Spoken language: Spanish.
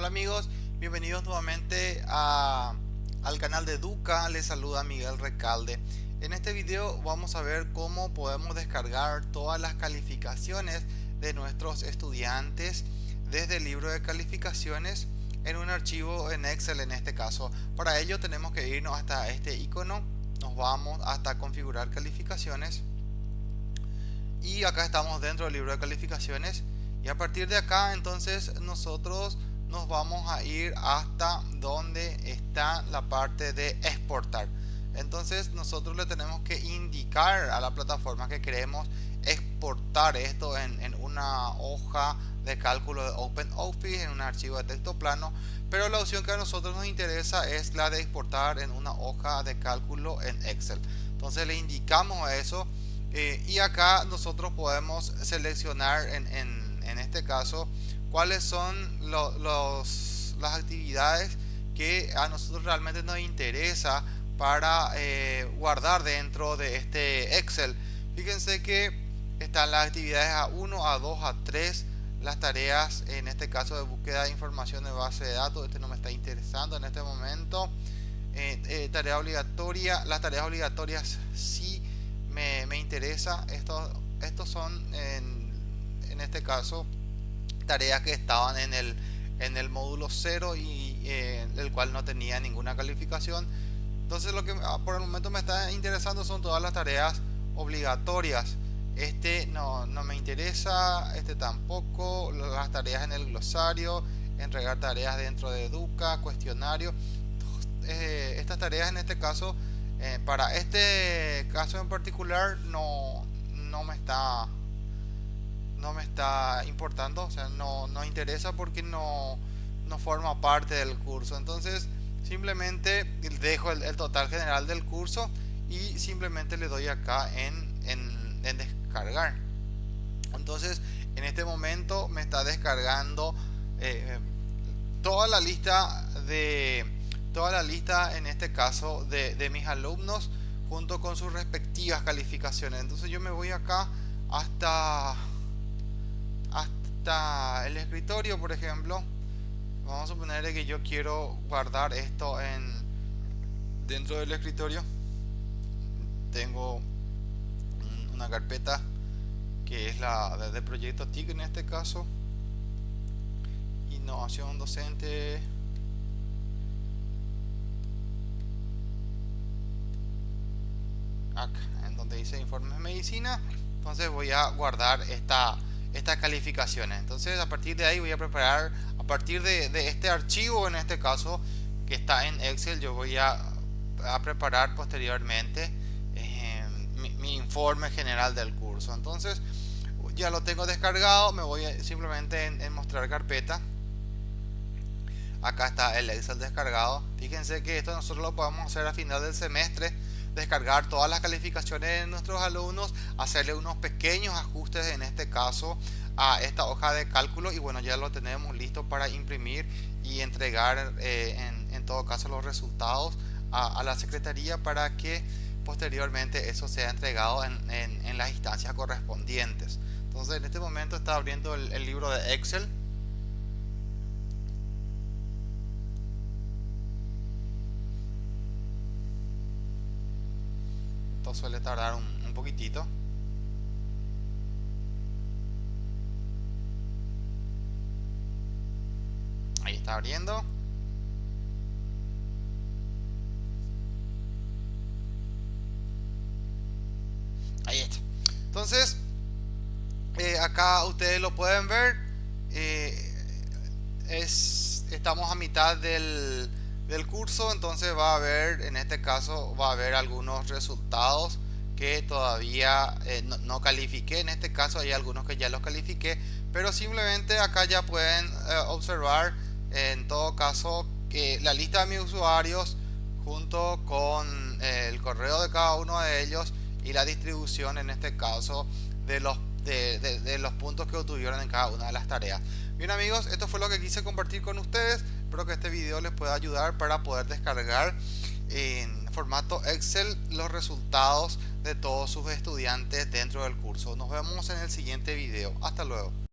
Hola amigos, bienvenidos nuevamente al canal de Educa, les saluda Miguel Recalde. En este video vamos a ver cómo podemos descargar todas las calificaciones de nuestros estudiantes desde el libro de calificaciones en un archivo en Excel en este caso. Para ello tenemos que irnos hasta este icono, nos vamos hasta configurar calificaciones. Y acá estamos dentro del libro de calificaciones. Y a partir de acá entonces nosotros nos vamos a ir hasta donde está la parte de exportar. Entonces nosotros le tenemos que indicar a la plataforma que queremos exportar esto en, una hoja de cálculo de OpenOffice en un archivo de texto plano pero la opción que a nosotros nos interesa es la de exportar en una hoja de cálculo en Excel. Entonces le indicamos eso eh, y acá nosotros podemos seleccionar en, en, en este caso cuáles son los, las actividades que a nosotros realmente nos interesa para eh, guardar dentro de este Excel. Fíjense que están las actividades A1, A2, A3, las tareas en este caso de búsqueda de información de base de datos, este no me está interesando en este momento. Eh, eh, tarea obligatoria, las tareas obligatorias sí me, me interesa. Estos, estos son en, en este caso tareas que estaban en el, en el módulo 0 y eh, el cual no tenía ninguna calificación. Entonces lo que ah, por el momento me está interesando son todas las tareas obligatorias. Este no, no me interesa, este tampoco, las tareas en el glosario, entregar tareas dentro de Educa, cuestionario. Eh, estas tareas en este caso, eh, para este caso en particular, no, no me está no me está importando, o sea, no nos interesa porque no, no forma parte del curso. Entonces, simplemente dejo el, total general del curso y simplemente le doy acá en, en, en, descargar. Entonces, en este momento me está descargando eh, toda la lista de toda la lista en este caso de, de mis alumnos junto con sus respectivas calificaciones. Entonces yo me voy acá hasta hasta el escritorio por ejemplo vamos a suponer que yo quiero guardar esto en dentro del escritorio. Tengo una carpeta que es la de proyecto TIC en este caso. Innovación docente. Acá en donde dice informes medicina. Entonces voy a guardar esta estas calificaciones. Entonces a partir de ahí voy a preparar a partir de, este archivo en este caso que está en Excel yo voy a, preparar posteriormente eh, mi, informe general del curso. Entonces ya lo tengo descargado me voy simplemente en, mostrar carpeta. Acá está el Excel descargado. Fíjense que esto nosotros lo podemos hacer a final del semestre descargar todas las calificaciones de nuestros alumnos, hacerle unos pequeños ajustes en este caso a esta hoja de cálculo. Y bueno ya lo tenemos listo para imprimir y entregar eh, en, todo caso los resultados a, la secretaría para que posteriormente eso sea entregado en, las instancias correspondientes. Entonces en este momento está abriendo el libro de Excel suele tardar un, un poquitito. Ahí está abriendo. Ahí está. Entonces eh, acá ustedes lo pueden ver. Eh, es estamos a mitad del del curso entonces va a haber en este caso va a haber algunos resultados que todavía eh, no, califiqué. En este caso hay algunos que ya los califiqué pero simplemente acá ya pueden eh, observar en todo caso que la lista de mis usuarios junto con eh, el correo de cada uno de ellos y la distribución en este caso de los de, los puntos que obtuvieron en cada una de las tareas. Bien amigos, esto fue lo que quise compartir con ustedes. Espero que este video les pueda ayudar para poder descargar en formato Excel los resultados de todos sus estudiantes dentro del curso. Nos vemos en el siguiente video. Hasta luego.